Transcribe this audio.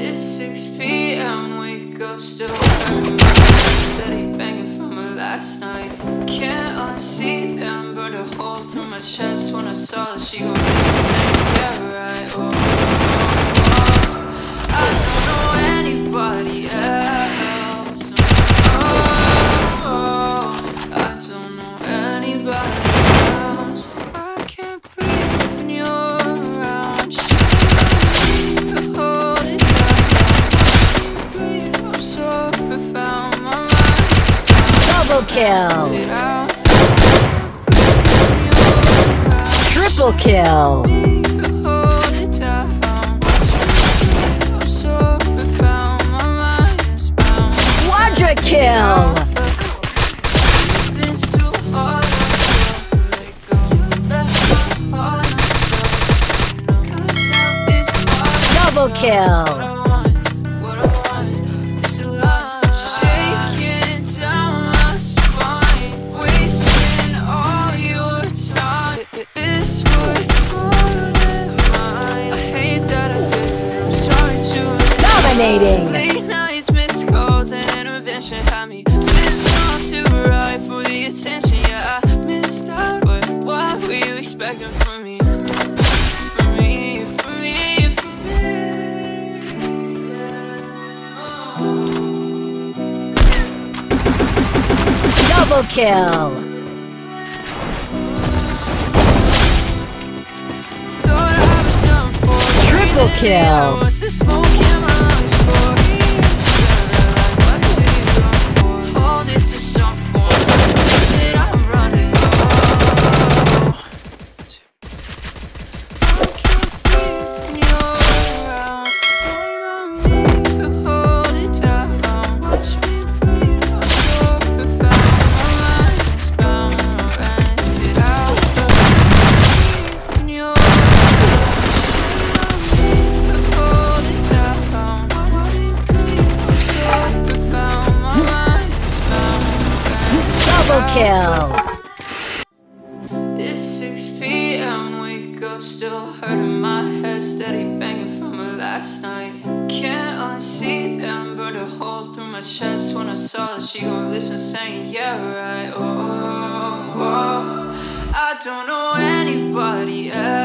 It's 6 p.m. Wake up, still hurting. Steady banging from my last night. Can't unsee them, burned a hole through my chest when I saw that she gon' listen. Yeah, right. Double kill. Triple kill. Hold it down. I'm Dominating. Late nights, missed calls, and intervention had me switched on to right for the attention. Yeah, I missed out, but what were you expecting from me? From me, from me, from me. Yeah. Double kill. Triple kill. Kill. It's 6 p.m. Wake up, still hurting my head. Steady banging from my last night. Can't unsee them, burned a hole through my chest when I saw that she gon' listen, saying, Yeah, right. Oh, oh, oh. I don't know anybody else.